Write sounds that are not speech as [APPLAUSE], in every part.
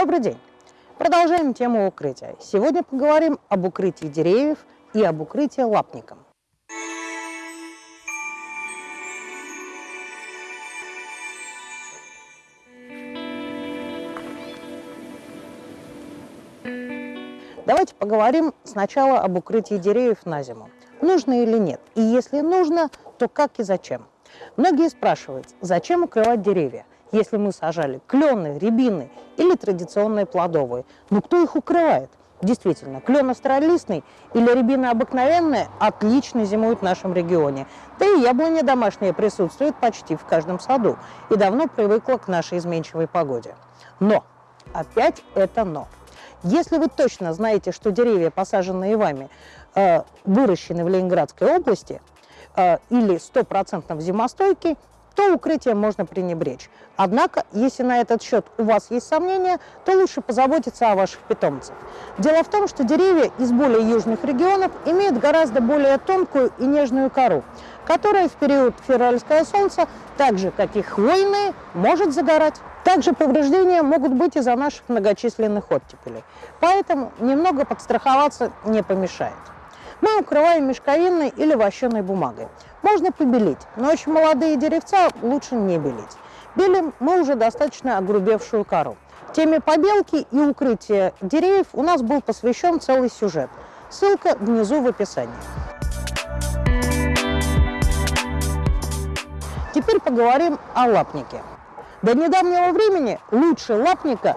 Добрый день! Продолжаем тему укрытия. Сегодня поговорим об укрытии деревьев и об укрытии лапником. Давайте поговорим сначала об укрытии деревьев на зиму. Нужно или нет? И если нужно, то как и зачем? Многие спрашивают, зачем укрывать деревья? Если мы сажали клены, рябины или традиционные плодовые. Ну кто их укрывает? Действительно, клен астролистный или рябина обыкновенная отлично зимуют в нашем регионе. Да и яблони домашние присутствуют почти в каждом саду и давно привыкла к нашей изменчивой погоде. Но, опять это но. Если вы точно знаете, что деревья, посаженные вами, э, выращены в Ленинградской области э, или стопроцентно зимостойкие, то укрытием можно пренебречь. Однако, если на этот счет у вас есть сомнения, то лучше позаботиться о ваших питомцах. Дело в том, что деревья из более южных регионов имеют гораздо более тонкую и нежную кору, которая в период февральского солнца, так же как и хвойные, может загорать. Также повреждения могут быть из-за наших многочисленных оттепелей. Поэтому немного подстраховаться не помешает. Мы укрываем мешковинной или вощеной бумагой. Можно побелить, но очень молодые деревца лучше не белить. Белим мы уже достаточно огрубевшую кору. Теме побелки и укрытия деревьев у нас был посвящен целый сюжет. Ссылка внизу в описании. Теперь поговорим о лапнике. До недавнего времени лучше лапника,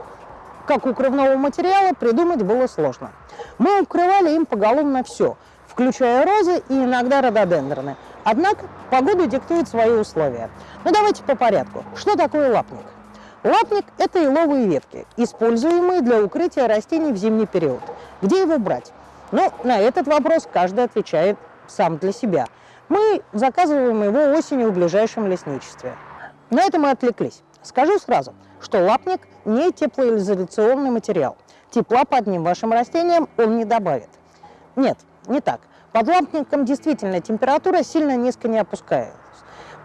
как укрывного материала, придумать было сложно. Мы укрывали им поголовно все, включая розы и иногда рододендроны – Однако погода диктует свои условия. Но ну, давайте по порядку. Что такое лапник? Лапник – это еловые ветки, используемые для укрытия растений в зимний период. Где его брать? Ну, на этот вопрос каждый отвечает сам для себя. Мы заказываем его осенью в ближайшем лесничестве. На это мы отвлеклись. Скажу сразу, что лапник не теплоизоляционный материал. Тепла под ним вашим растениям он не добавит. Нет, не так. Под лампником действительно температура сильно низко не опускается.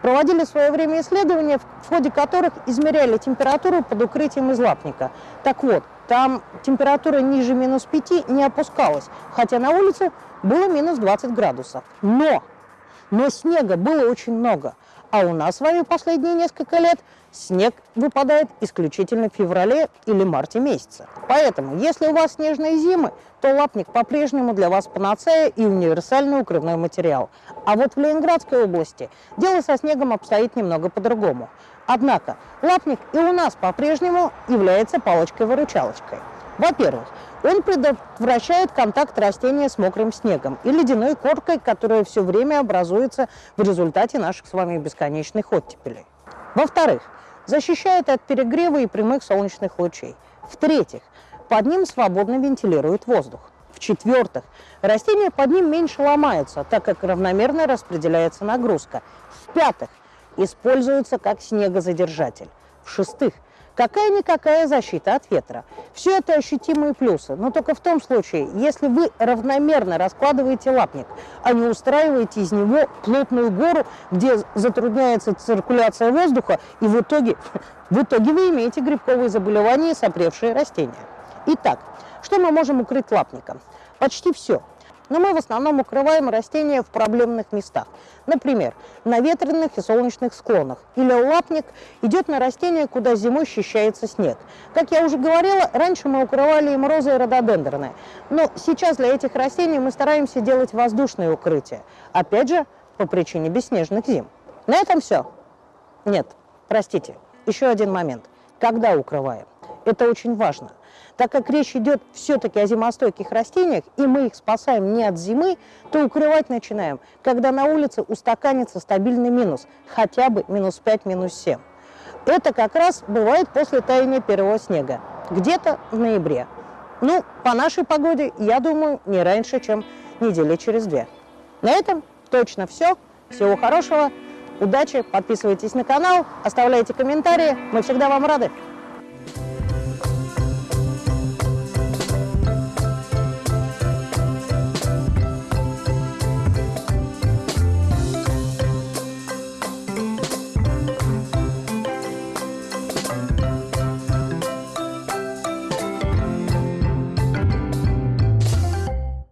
Проводили в свое время исследования, в ходе которых измеряли температуру под укрытием из лапника. Так вот, там температура ниже минус 5 не опускалась, хотя на улице было минус 20 градусов. Но, но снега было очень много, а у нас с вами последние несколько лет снег выпадает исключительно в феврале или марте месяце. Поэтому, если у вас снежные зимы, то лапник по-прежнему для вас панацея и универсальный укрывной материал. А вот в Ленинградской области дело со снегом обстоит немного по-другому. Однако лапник и у нас по-прежнему является палочкой-выручалочкой. Во-первых, он предотвращает контакт растения с мокрым снегом и ледяной коркой, которая все время образуется в результате наших с вами бесконечных оттепелей. Во-вторых, защищает от перегрева и прямых солнечных лучей. В-третьих, под ним свободно вентилирует воздух. В-четвертых, растения под ним меньше ломаются, так как равномерно распределяется нагрузка. В-пятых, используется как снегозадержатель. В-шестых, какая-никакая защита от ветра. Все это ощутимые плюсы, но только в том случае, если вы равномерно раскладываете лапник, а не устраиваете из него плотную гору, где затрудняется циркуляция воздуха, и в итоге, [LAUGHS] в итоге вы имеете грибковые заболевания и сопревшие растения. Итак, что мы можем укрыть лапником? Почти все – но мы в основном укрываем растения в проблемных местах. Например, на ветреных и солнечных склонах. Или лапник идет на растения, куда зимой ощущается снег. Как я уже говорила, раньше мы укрывали им розы и рододендроны. Но сейчас для этих растений мы стараемся делать воздушные укрытия. Опять же, по причине бесснежных зим. На этом все? Нет, простите, еще один момент. Когда укрываем? Это очень важно. Так как речь идет все-таки о зимостойких растениях, и мы их спасаем не от зимы, то укрывать начинаем, когда на улице устаканится стабильный минус, хотя бы минус 5, минус 7. Это как раз бывает после таяния первого снега, где-то в ноябре. Ну, по нашей погоде, я думаю, не раньше, чем недели через две. На этом точно все. Всего хорошего, удачи, подписывайтесь на канал, оставляйте комментарии, мы всегда вам рады.